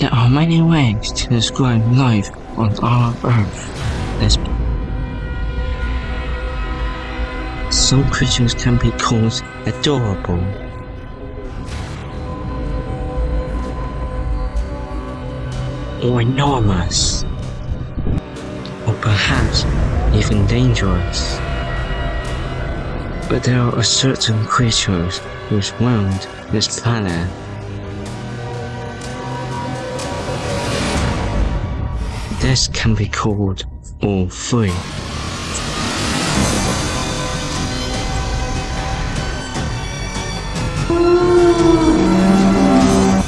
There are many ways to describe life on our Earth. There's some creatures can be called adorable. Or enormous. Or perhaps even dangerous. But there are certain creatures whose round this planet This can be called all three.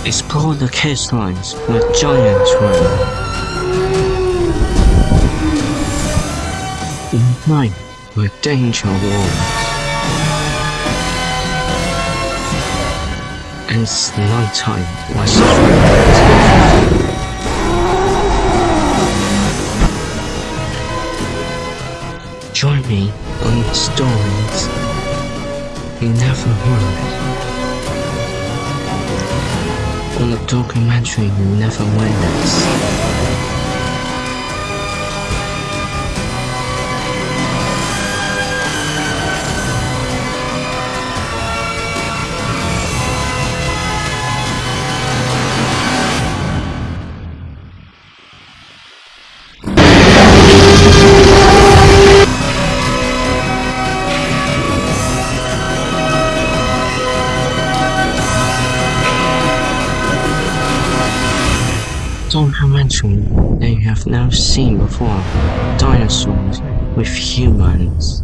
Explore the coastlines where giants. In night where danger walls. And it's night time where suffering Join me on stories you never heard. On the documentary you never witnessed. Mention that you have never seen before dinosaurs with humans.